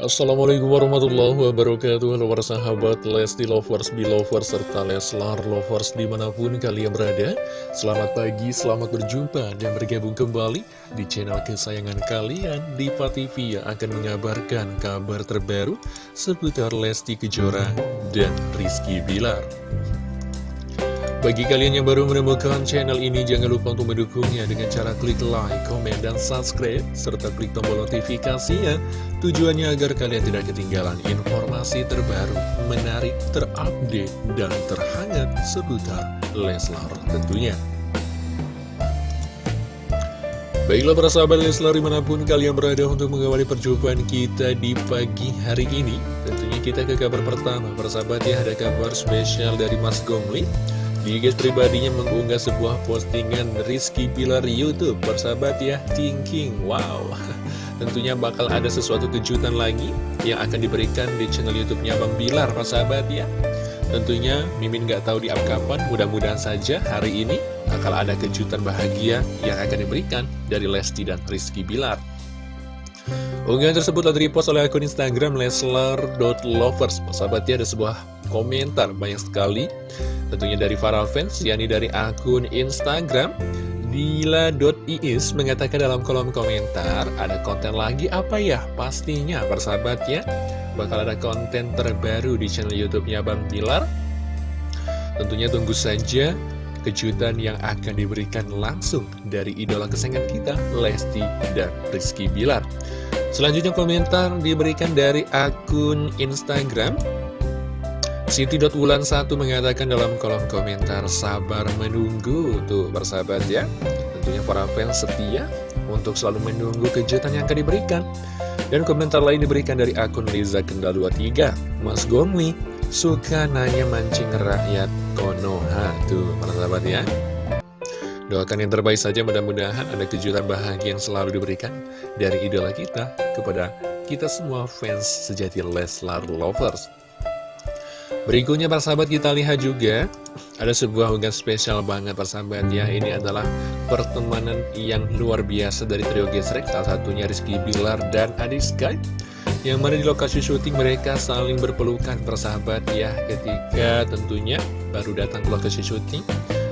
Assalamualaikum warahmatullahi wabarakatuh. Halo para sahabat Lesti Lovers, Belovers, serta Leslar Lovers di mana pun kalian berada. Selamat pagi, selamat berjumpa dan bergabung kembali di channel kesayangan kalian Diva TV yang akan mengabarkan kabar terbaru seputar Lesti Kejora dan Rizky Bilar bagi kalian yang baru menemukan channel ini, jangan lupa untuk mendukungnya dengan cara klik like, komen, dan subscribe, serta klik tombol notifikasinya. Tujuannya agar kalian tidak ketinggalan informasi terbaru, menarik, terupdate, dan terhangat seputar Leslar tentunya. Baiklah para sahabat Leslar di mana pun kalian berada untuk mengawali perjumpaan kita di pagi hari ini Tentunya kita ke kabar pertama Para sahabat ya ada kabar spesial dari Mas Gomli di IG pribadinya mengunggah sebuah postingan Rizky Bilar Youtube Bersahabat ya, thinking, wow. Tentunya bakal ada sesuatu kejutan lagi yang akan diberikan di channel Youtubenya Bang Bilar persahabat ya. Tentunya Mimin gak tahu di kapan, mudah-mudahan saja hari ini bakal ada kejutan bahagia yang akan diberikan dari Lesti dan Rizky Bilar. Unggahan tersebut telah repost oleh akun Instagram leslar.lovers Persahabatnya ada sebuah komentar banyak sekali Tentunya dari para fans, yakni dari akun Instagram Dila.iis mengatakan dalam kolom komentar Ada konten lagi apa ya? Pastinya persahabat ya Bakal ada konten terbaru di channel Youtube-nya Bang Bilar Tentunya tunggu saja kejutan yang akan diberikan langsung dari idola kesayangan kita, Lesti dan Rizky Bilar. Selanjutnya komentar diberikan dari akun Instagram Siti.wulan1 mengatakan dalam kolom komentar sabar menunggu tuh bersahabat ya. Tentunya para fans setia untuk selalu menunggu kejutan yang akan diberikan. Dan komentar lain diberikan dari akun Liza Kendal 23 Mas Gomli suka nanya mancing rakyat Konoha tuh para sahabat ya. Doakan yang terbaik saja mudah-mudahan ada kejutan bahagia yang selalu diberikan dari idola kita kepada kita semua fans sejati Leslar Lovers. Berikutnya persahabat kita lihat juga Ada sebuah unggahan spesial banget persahabat ya. Ini adalah pertemanan yang luar biasa dari trio gesrek Salah satunya Rizky Bilar dan Adi Sky Yang mana di lokasi syuting mereka saling berpelukan persahabat ya. Ketika tentunya baru datang ke lokasi syuting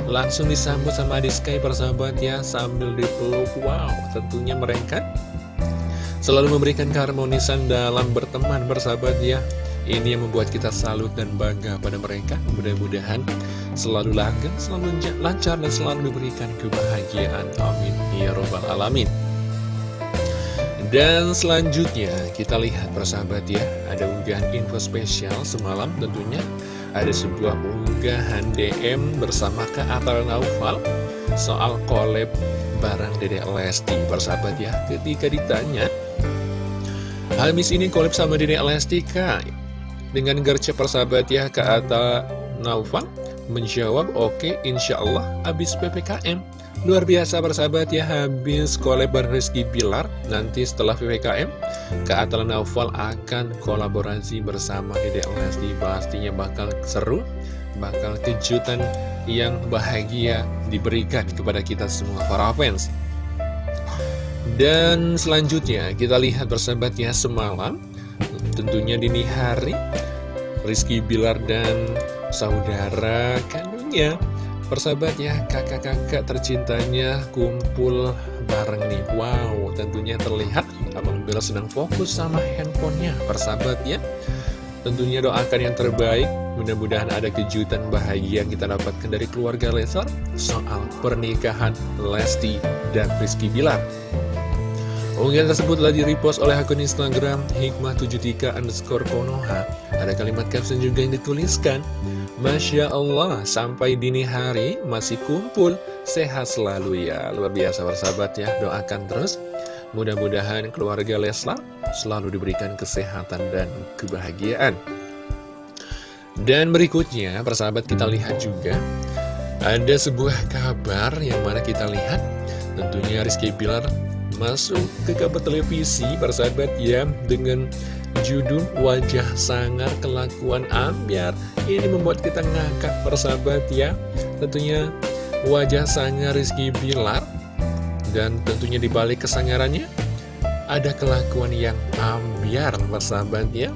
Langsung disambut sama Adi Sky persahabat ya Sambil dipeluk. Wow tentunya mereka Selalu memberikan keharmonisan dalam berteman persahabat ya ini yang membuat kita salut dan bangga pada mereka. Mudah-mudahan selalu langgeng, selalu lancar, dan selalu diberikan kebahagiaan. Amin. Ya Robbal Alamin. Dan selanjutnya kita lihat persahabat ya Ada unggahan info spesial semalam tentunya Ada sebuah unggahan DM bersama Kak Atal Naufal Soal collab barang Dedek Lesti persahabat ya Ketika ditanya Habis ini collab sama Dedek Lesti Kak dengan gercep persahabat ya Kak Atta Naufal menjawab oke okay, insya Allah habis PPKM Luar biasa persahabat ya habis kolebar Rizky Bilar Nanti setelah PPKM Kak Atta Naufal akan kolaborasi bersama Dede Lesti Pastinya bakal seru Bakal kejutan yang bahagia diberikan kepada kita semua para fans. Dan selanjutnya kita lihat persahabat ya semalam tentunya dini hari. Rizky Bilar dan saudara kandungnya Persahabat ya, kakak-kakak tercintanya kumpul bareng nih. Wow, tentunya terlihat Abang Bella sedang fokus sama handphonenya Persahabat ya Tentunya doakan yang terbaik. Mudah-mudahan ada kejutan bahagia yang kita dapatkan dari keluarga Lesar. Soal pernikahan Lesti dan Rizky Bilar Unggahan tersebut telah di-repost oleh akun Instagram Hikmah73 underscore Konoha. Ada kalimat caption juga yang dituliskan. Masya Allah, sampai dini hari masih kumpul, sehat selalu ya. Luar biasa bersahabat ya, doakan terus. Mudah-mudahan keluarga Leslar selalu diberikan kesehatan dan kebahagiaan. Dan berikutnya, persahabat kita lihat juga, ada sebuah kabar yang mana kita lihat, tentunya Rizky Bilar masuk ke kabar televisi persahabat ya dengan judul wajah sangar kelakuan ambiar ini membuat kita ngakak persahabat ya. Tentunya wajah sangar Rizky Bilar dan tentunya dibalik kesangarannya ada kelakuan yang ambiar persahabat ya.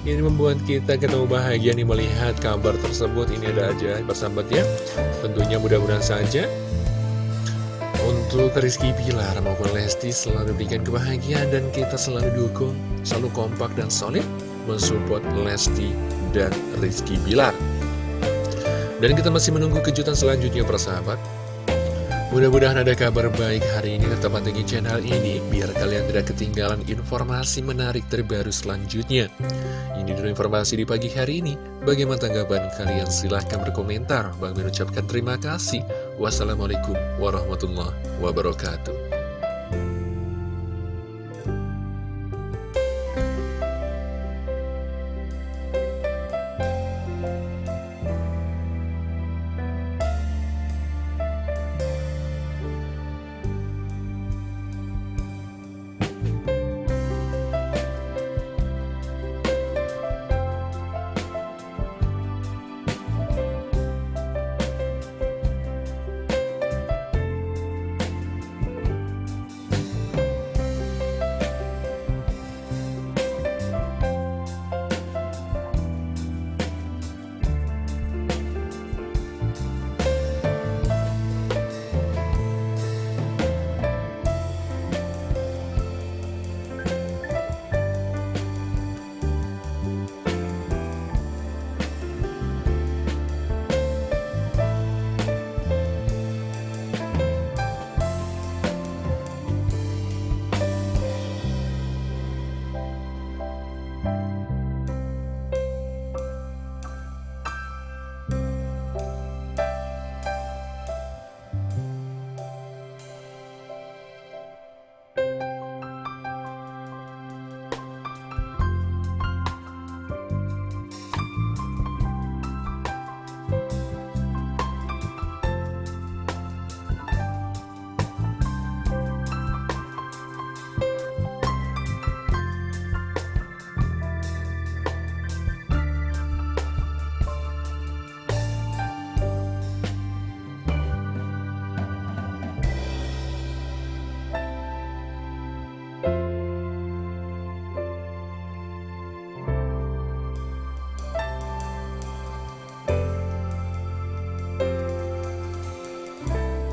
Ini membuat kita ketemu bahagia nih melihat kabar tersebut. Ini ada aja persahabat ya. Tentunya mudah-mudahan saja Untuk Rizky Pilar maupun Lesti selalu berikan kebahagiaan Dan kita selalu dukung, selalu kompak dan solid Mensupport Lesti dan Rizky Pilar Dan kita masih menunggu kejutan selanjutnya persahabat Mudah-mudahan ada kabar baik hari ini tetap pantengin channel ini biar kalian tidak ketinggalan informasi menarik terbaru selanjutnya. Ini dulu informasi di pagi hari ini. Bagaimana tanggapan kalian? Silahkan berkomentar. Bang mengucapkan terima kasih. Wassalamualaikum warahmatullahi wabarakatuh.